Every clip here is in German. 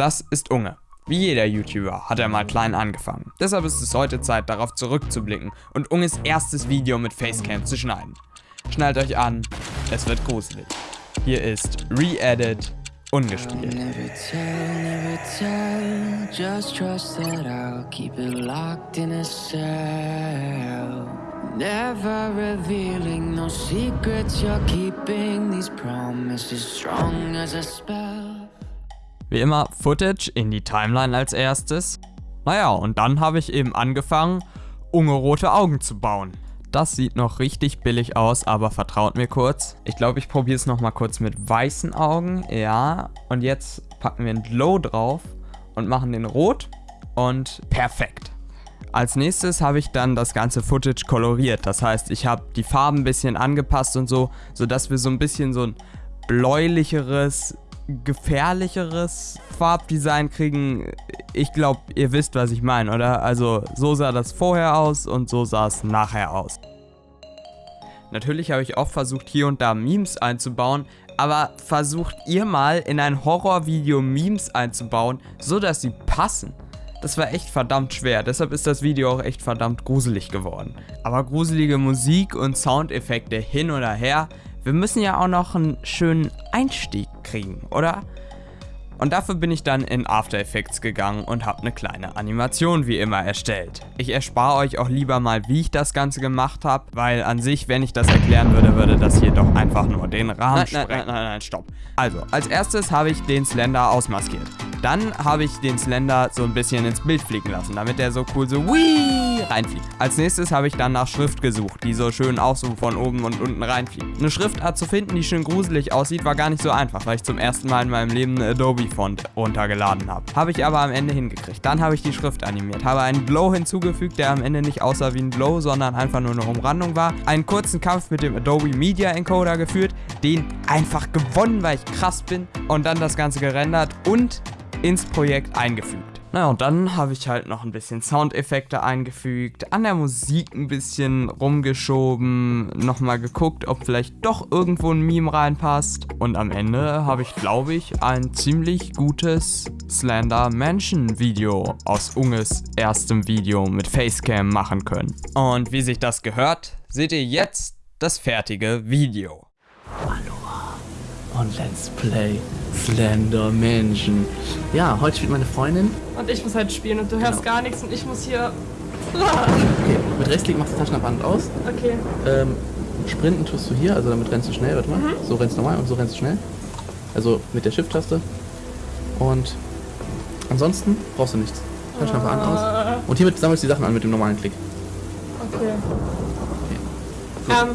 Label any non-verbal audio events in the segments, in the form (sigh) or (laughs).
Das ist Unge. Wie jeder YouTuber hat er mal klein angefangen. Deshalb ist es heute Zeit, darauf zurückzublicken und Unges erstes Video mit Facecam zu schneiden. Schnallt euch an, es wird gruselig. Hier ist Re-Edit ungespielt. Never tell, never tell. Just trust that I'll keep it locked in a cell. Never revealing no secrets you're keeping. These promises strong as a spell. Wie immer Footage in die Timeline als erstes. Naja, und dann habe ich eben angefangen, ungerote Augen zu bauen. Das sieht noch richtig billig aus, aber vertraut mir kurz. Ich glaube, ich probiere es nochmal kurz mit weißen Augen. Ja, und jetzt packen wir ein Glow drauf und machen den rot und perfekt. Als nächstes habe ich dann das ganze Footage koloriert. Das heißt, ich habe die Farben ein bisschen angepasst und so, sodass wir so ein bisschen so ein bläulicheres, gefährlicheres Farbdesign kriegen. Ich glaube, ihr wisst, was ich meine, oder? Also so sah das vorher aus und so sah es nachher aus. Natürlich habe ich auch versucht, hier und da Memes einzubauen, aber versucht ihr mal in ein Horrorvideo Memes einzubauen, so dass sie passen. Das war echt verdammt schwer, deshalb ist das Video auch echt verdammt gruselig geworden. Aber gruselige Musik und Soundeffekte hin oder her, wir müssen ja auch noch einen schönen Einstieg kriegen, oder? Und dafür bin ich dann in After Effects gegangen und habe eine kleine Animation wie immer erstellt. Ich erspare euch auch lieber mal, wie ich das Ganze gemacht habe, weil an sich, wenn ich das erklären würde, würde das hier doch einfach nur den Rahmen nein, sprengen. Nein, nein, nein, nein, stopp. Also, als erstes habe ich den Slender ausmaskiert. Dann habe ich den Slender so ein bisschen ins Bild fliegen lassen, damit er so cool so Wii reinfliegt. Als nächstes habe ich dann nach Schrift gesucht, die so schön auch so von oben und unten reinfliegt. Eine Schriftart zu finden, die schön gruselig aussieht, war gar nicht so einfach, weil ich zum ersten Mal in meinem Leben eine Adobe-Font runtergeladen habe. Habe ich aber am Ende hingekriegt. Dann habe ich die Schrift animiert, habe einen Glow hinzugefügt, der am Ende nicht aussah wie ein Glow, sondern einfach nur eine Umrandung war. Einen kurzen Kampf mit dem Adobe Media Encoder geführt, den einfach gewonnen, weil ich krass bin. Und dann das Ganze gerendert und ins Projekt eingefügt. Naja, und dann habe ich halt noch ein bisschen Soundeffekte eingefügt, an der Musik ein bisschen rumgeschoben, nochmal geguckt, ob vielleicht doch irgendwo ein Meme reinpasst. Und am Ende habe ich, glaube ich, ein ziemlich gutes Slender Mansion Video aus Unges erstem Video mit Facecam machen können. Und wie sich das gehört, seht ihr jetzt das fertige Video. Und let's play Slender Mansion. Ja, heute spielt meine Freundin. Und ich muss halt spielen und du hörst Genau. gar nichts und ich muss hier. Okay, mit Rechtsklick machst du Taschenlampe aus. Okay. Ähm, sprinten tust du hier, also damit rennst du schnell, warte mal. Mhm. So rennst du normal und so rennst du schnell. Also mit der Shift-Taste. Und ansonsten brauchst du nichts. Taschenlampe an, aus. Und hiermit sammelst du die Sachen an mit dem normalen Klick. okay. Gut. Ähm.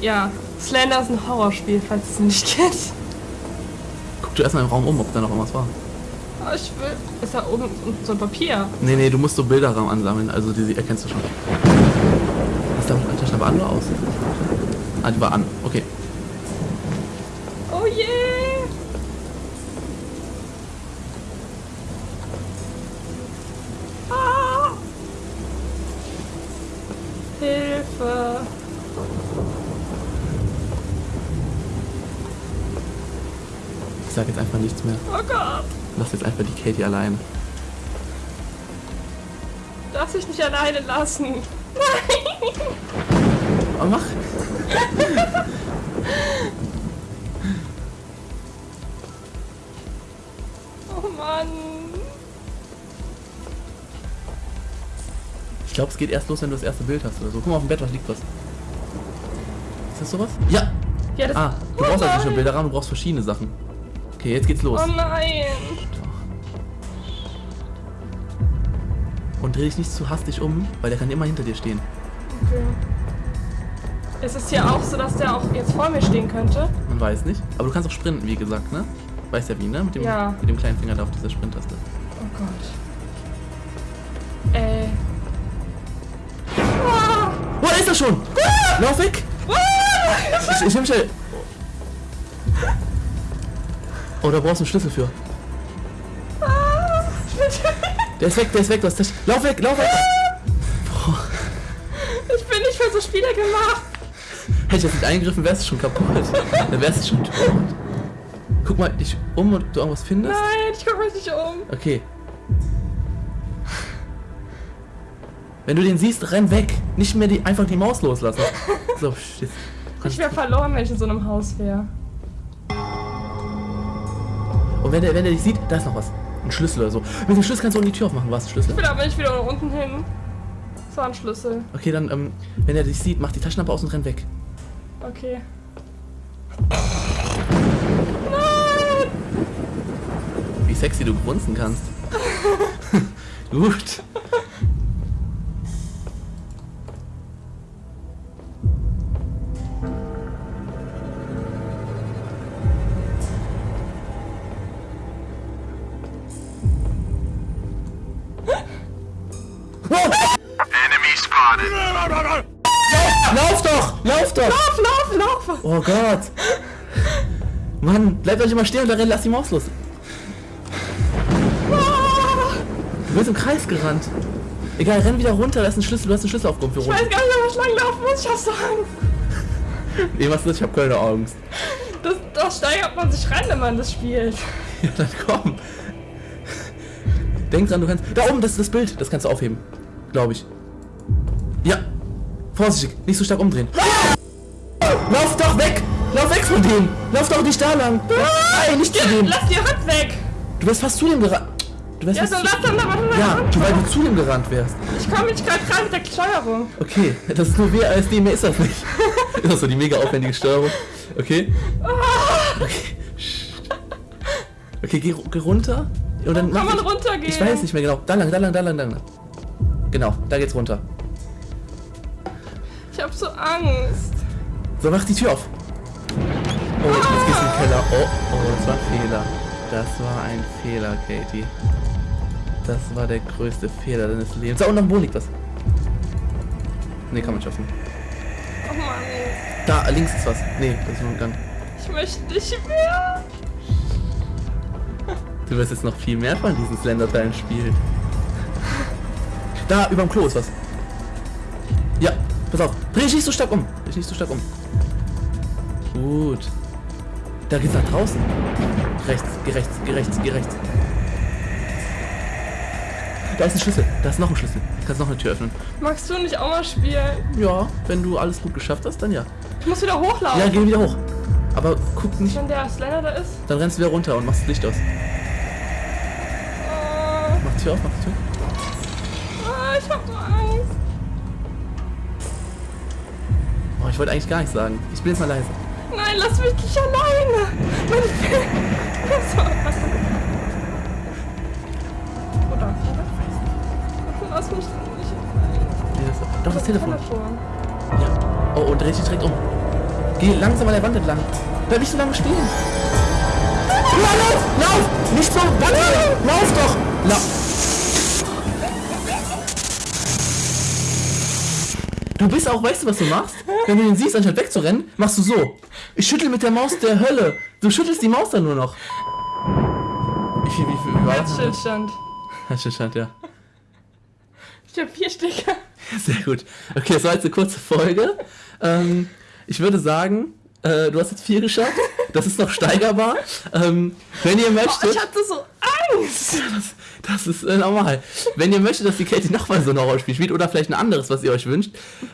Ja, Slender ist ein Horrorspiel, falls es nicht kennt. Guck du erstmal im Raum um, ob da noch irgendwas war. Oh, ich will. Ist da oben so ein Papier? Nee, nee, du musst so Bilderraum ansammeln, also die, die erkennst du schon. Ist da eine Taschenlampe an oder aus? Ah, die war an, okay. Oh je! Ah! Hilfe! Ich sag jetzt einfach nichts mehr. Oh Gott! Lass jetzt einfach die Katie alleine. Darf ich nicht alleine lassen? Oh, mach! (laughs) Oh Mann! Ich glaube, es geht erst los, wenn du das erste Bild hast oder so. Guck mal auf dem Bett, was liegt was. Ist das sowas? Ja! Ja, das. Ah, du oh brauchst also nur nein. Bilderrahmen, du brauchst verschiedene Sachen. Okay, jetzt geht's los. Oh nein! Und dreh dich nicht zu hastig um, weil der kann immer hinter dir stehen. Okay. Es ist hier auch so, dass der auch jetzt vor mir stehen könnte. Man weiß nicht. Aber du kannst auch sprinten, wie gesagt, ne? Weißt ja wie, ne? Mit dem, Ja. mit dem kleinen Finger da auf dieser Sprinttaste. Oh Gott. Äh. Ah! Oh, da ist er schon! Lauf weg! Ich, ich nehm schnell. Oh, da brauchst du einen Schlüssel für. Ah! Der ist weg, der ist weg, das. Lauf weg, lauf weg! Ich bin nicht für so Spiele gemacht. Hätte ich jetzt nicht eingegriffen, wärst du schon kaputt. Dann wärst du schon tot. Guck mal dich um und du irgendwas findest. Nein, ich guck mich nicht um. Okay. Wenn du den siehst, renn weg. Nicht mehr die, einfach die Maus loslassen. So, shit. Ich wäre verloren, wenn ich in so einem Haus wäre. Und wenn der, wenn dich sieht, da ist noch was. Ein Schlüssel oder so. Mit dem Schlüssel kannst du unten die Tür aufmachen. Was, Schlüssel? Ich will aber nicht wieder unten hin. Das war ein Schlüssel. Okay, dann, ähm, wenn er dich sieht, mach die Taschenlampe aus und renn weg. Okay. Wie sexy du grunzen kannst. (laughs) (laughs) Gut. Lauf! Lauf, lauf! Oh Gott! Mann, bleibt euch immer stehen und dann lass die Maus los. Du bist im Kreis gerannt. Egal, renn wieder runter, da ist ein Schlüssel, du hast einen Schlüssel aufgehoben für Ich weiß gar nicht, ob ich lang laufen muss. Ich hab so Angst. Nee, was ist das? Ich hab keine Angst. Das, da steigert man sich rein, wenn man das spielt. Ja, dann komm. Denk dran, du kannst. Da oben, das ist das Bild, das kannst du aufheben. Glaube ich. Ja. Vorsichtig, nicht so stark umdrehen. Lauf doch weg! Lauf weg von dem! Lauf doch nicht da lang! Nein, nicht zu dem! Lass die Hand weg! Du wärst fast zu dem gerannt. Du wärst Ja, so zu... lass dann aber Ja, du, weil du zu dem gerannt wärst. Ich komme nicht gerade rein mit der Steuerung. Okay, das ist nur WASD, mehr ist das nicht. (laughs) Das ist so die mega aufwendige Steuerung. Okay. Okay. Psst. Okay, geh, geh runter. Und dann Kann man ich- runtergehen? Ich weiß nicht mehr genau. Da lang, da lang, da lang, da lang. Genau, da geht's runter. Ich hab so Angst. So, mach die Tür auf. Oh, jetzt gehst du in den Keller. Oh, oh, das war ein Fehler. Das war ein Fehler, Katie. Das war der größte Fehler deines Lebens. Da unten am Boden liegt was. Nee, kann man schaffen. Oh Mann, Da, links ist was. Nee, das ist nur ein Gang. ich möchte nicht mehr. Du wirst jetzt noch viel mehr von diesen Slender-Teilen spielen. Da, überm Klo ist was. Ja, pass auf. Dreh dich nicht so stark um. Dreh dich nicht so stark um. Gut. Da geht's nach draußen. Rechts, geh rechts, geh rechts, geh rechts. Da ist ein Schlüssel. Da ist noch ein Schlüssel. Du kannst noch eine Tür öffnen. Magst du nicht auch mal spielen? Ja, wenn du alles gut geschafft hast, dann ja. Ich muss wieder hochlaufen. Ja, geh wieder hoch. Aber guck nicht. Wenn der Slender da ist. Dann rennst du wieder runter und machst das Licht aus. Oh, Mach die Tür auf, mach die Tür. oh, ich hab so Angst. Oh, ich wollte eigentlich gar nichts sagen. Ich bin jetzt mal leise. Nein, lass mich nicht alleine. Meine so. Oder? Lass mich nicht alleine. Doch, das Telefon. Telefon. Ja. Oh, und dreh dich direkt um. Geh langsam an der Wand entlang. Bleib nicht so lange stehen. Ja, lauf! Lauf! Nicht so! Warte! Lauf doch! Lauf! Du bist auch, weißt du, was du machst? Wenn du ihn siehst, anstatt wegzurennen, machst du so. Ich schüttel mit der Maus der Hölle. Du schüttelst die Maus dann nur noch. Wie viel, wie viel, war das? Herzstillstand. Herzstillstand, ja. Ich hab vier Stücke. Sehr gut. Okay, das war jetzt eine kurze Folge. Ähm, ich würde sagen, äh, du hast jetzt vier geschafft. Das ist noch steigerbar. Ähm, wenn ihr Oh, möchtet, ich hatte so Angst. (laughs) das, das ist äh, normal. Wenn ihr möchtet, dass die Katie nochmal so ein Horrorspiel spielt oder vielleicht ein anderes, was ihr euch wünscht,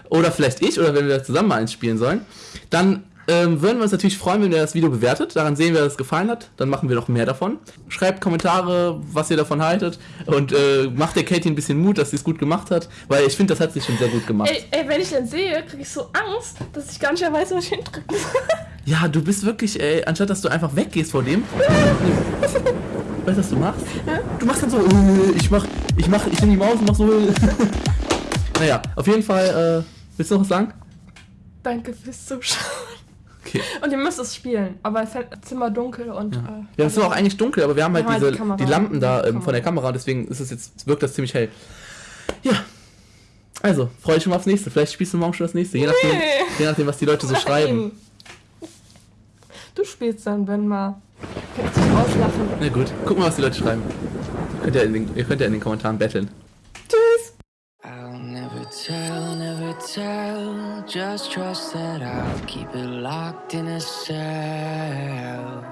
oder vielleicht ich, oder wenn wir zusammen mal eins spielen sollen, dann ähm, würden wir uns natürlich freuen, wenn ihr das Video bewertet. Daran sehen wir, dass es gefallen hat. Dann machen wir noch mehr davon. Schreibt Kommentare, was ihr davon haltet. Und äh, macht der Katie ein bisschen Mut, dass sie es gut gemacht hat. Weil ich finde, das hat sie schon sehr gut gemacht. Ey, ey, wenn ich den sehe, krieg ich so Angst, dass ich gar nicht mehr weiß, wo ich hindrücken soll. Ja, du bist wirklich, ey, anstatt dass du einfach weggehst vor dem. (laughs) weißt du, was du machst? Du machst dann so, äh, ich mach, ich mach, ich nehme die Maus und mach so. äh. (laughs) naja, auf jeden Fall, äh, willst du noch was sagen? Danke fürs Zuschauen. Okay. Und ihr müsst es spielen, aber es ist Zimmer dunkel und. Äh, Ja, es ist auch eigentlich dunkel, aber wir haben halt Wir haben halt diese, die Kamera. die Lampen da Die ähm, von der Kamera, deswegen ist es jetzt, wirkt das ziemlich hell. Ja. Also, freue ich mich mal aufs nächste. Vielleicht spielst du morgen schon das nächste, je nachdem, Nee. je nachdem was die Leute so schreiben. Nein. Du spielst dann, wenn mal. Kannst dich auslachen. Na gut, guck mal, was die Leute schreiben. Ihr könnt ja in den, ihr könnt ja in den Kommentaren betteln. Tschüss. I'll never tell, never tell. Just trust that I'll keep it locked in a cell.